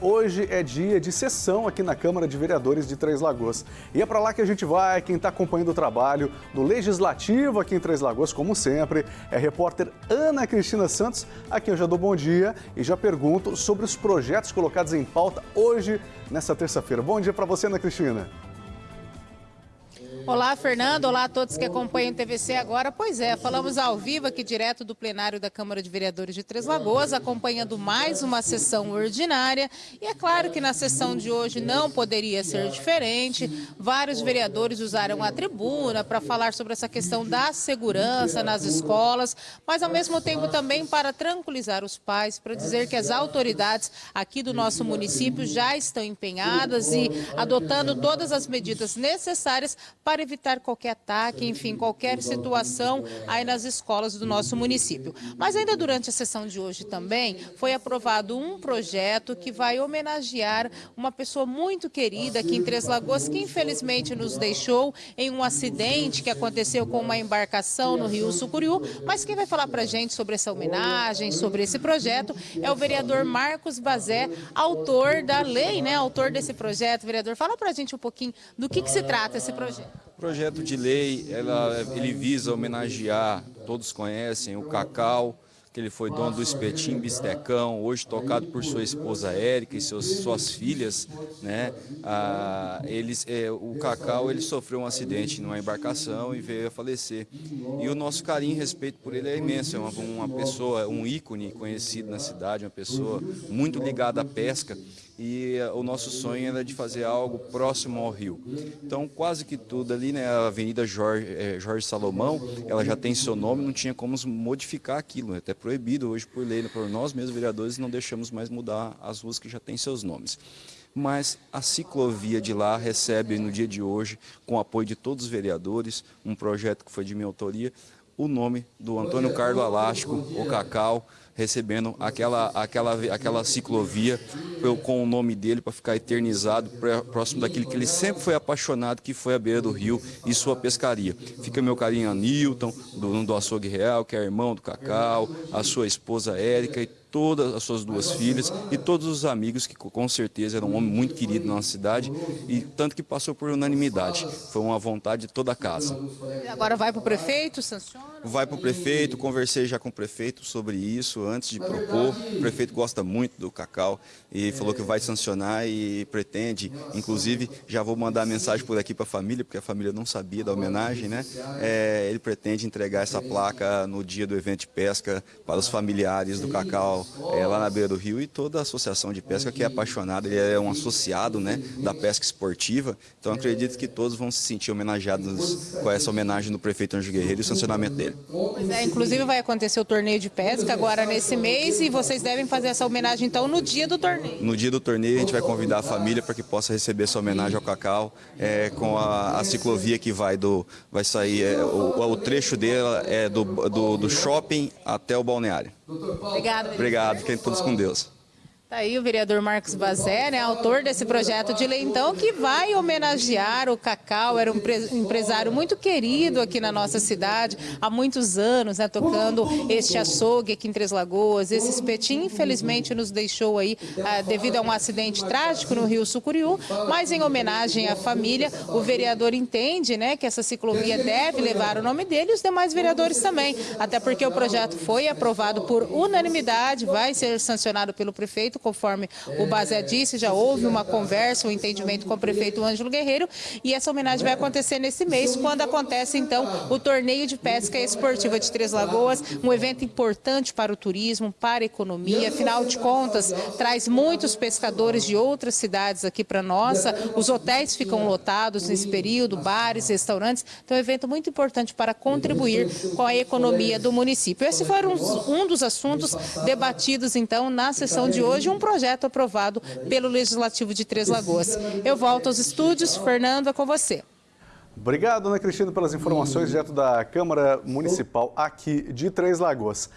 hoje é dia de sessão aqui na Câmara de Vereadores de Três Lagoas. E é para lá que a gente vai, quem está acompanhando o trabalho do Legislativo aqui em Três Lagoas, como sempre, é a repórter Ana Cristina Santos, a quem eu já dou bom dia e já pergunto sobre os projetos colocados em pauta hoje, nessa terça-feira. Bom dia para você, Ana Cristina. Olá, Fernando. Olá a todos que acompanham o TVC agora. Pois é, falamos ao vivo aqui direto do plenário da Câmara de Vereadores de Três Lagoas, acompanhando mais uma sessão ordinária. E é claro que na sessão de hoje não poderia ser diferente. Vários vereadores usaram a tribuna para falar sobre essa questão da segurança nas escolas, mas ao mesmo tempo também para tranquilizar os pais, para dizer que as autoridades aqui do nosso município já estão empenhadas e adotando todas as medidas necessárias para para evitar qualquer ataque, enfim, qualquer situação aí nas escolas do nosso município. Mas ainda durante a sessão de hoje também foi aprovado um projeto que vai homenagear uma pessoa muito querida aqui em Três Lagoas, que infelizmente nos deixou em um acidente que aconteceu com uma embarcação no Rio Sucuriú, mas quem vai falar para a gente sobre essa homenagem, sobre esse projeto, é o vereador Marcos Bazé, autor da lei, né, autor desse projeto. Vereador, fala para a gente um pouquinho do que, que se trata esse projeto. O projeto de lei, ela, ele visa homenagear, todos conhecem, o Cacau, que ele foi dono do Espetim Bistecão, hoje tocado por sua esposa Érica e seus, suas filhas, né? Ah, eles, é, o Cacau ele sofreu um acidente numa embarcação e veio a falecer. E o nosso carinho e respeito por ele é imenso, é uma, uma pessoa, um ícone conhecido na cidade, uma pessoa muito ligada à pesca e o nosso sonho era de fazer algo próximo ao rio. Então, quase que tudo ali, né, a Avenida Jorge, é, Jorge Salomão, ela já tem seu nome, não tinha como modificar aquilo, é até proibido hoje por lei, por nós mesmos vereadores não deixamos mais mudar as ruas que já têm seus nomes mas a ciclovia de lá recebe no dia de hoje, com o apoio de todos os vereadores, um projeto que foi de minha autoria, o nome do Antônio Carlos Alástico, o Cacau, recebendo aquela, aquela, aquela ciclovia com o nome dele para ficar eternizado próximo daquilo que ele sempre foi apaixonado, que foi a beira do rio e sua pescaria. Fica meu carinho a Newton, do, do Açougue Real, que é irmão do Cacau, a sua esposa Érica e todas as suas duas filhas e todos os amigos, que com certeza era um homem muito querido na nossa cidade, e tanto que passou por unanimidade. Foi uma vontade de toda a casa. Agora vai para o prefeito, sanciona? Vai para o prefeito, conversei já com o prefeito sobre isso antes de propor. O prefeito gosta muito do Cacau e falou que vai sancionar e pretende, inclusive já vou mandar mensagem por aqui para a família, porque a família não sabia da homenagem, né? É, ele pretende entregar essa placa no dia do evento de pesca para os familiares do Cacau é, lá na beira do rio e toda a associação de pesca que é apaixonada, ele é um associado né, da pesca esportiva, então acredito que todos vão se sentir homenageados com essa homenagem do prefeito Anjo Guerreiro e o sancionamento dele. Pois é, inclusive vai acontecer o torneio de pesca agora nesse mês e vocês devem fazer essa homenagem então no dia do torneio. No dia do torneio a gente vai convidar a família para que possa receber essa homenagem ao Cacau é, com a, a, ciclovia que vai do vai sair é, o, o, trecho dela é do, do, do shopping até o balneário. Obrigado. Obrigado, fiquem todos com Deus. Está aí o vereador Marcos Bazé, né, autor desse projeto de lei, então, que vai homenagear o Cacau, era um empresário muito querido aqui na nossa cidade, há muitos anos, né, tocando este açougue aqui em Três Lagoas, esse espetinho, infelizmente, nos deixou aí ah, devido a um acidente trágico no Rio Sucuriú, mas em homenagem à família, o vereador entende, né, que essa ciclovia deve levar o nome dele e os demais vereadores também, até porque o projeto foi aprovado por unanimidade, vai ser sancionado pelo prefeito, prefeito, conforme o Bazé disse, já houve uma conversa, um entendimento com o prefeito Ângelo Guerreiro, e essa homenagem vai acontecer nesse mês, quando acontece, então, o Torneio de Pesca Esportiva de Três Lagoas, um evento importante para o turismo, para a economia, afinal de contas, traz muitos pescadores de outras cidades aqui para nossa, os hotéis ficam lotados nesse período, bares, restaurantes, então é um evento muito importante para contribuir com a economia do município. Esse foi um, um dos assuntos debatidos, então, na sessão de hoje, de um projeto aprovado pelo Legislativo de Três Lagoas. Eu volto aos estúdios. Fernando, é com você. Obrigado, Ana Cristina, pelas informações direto da Câmara Municipal aqui de Três Lagoas.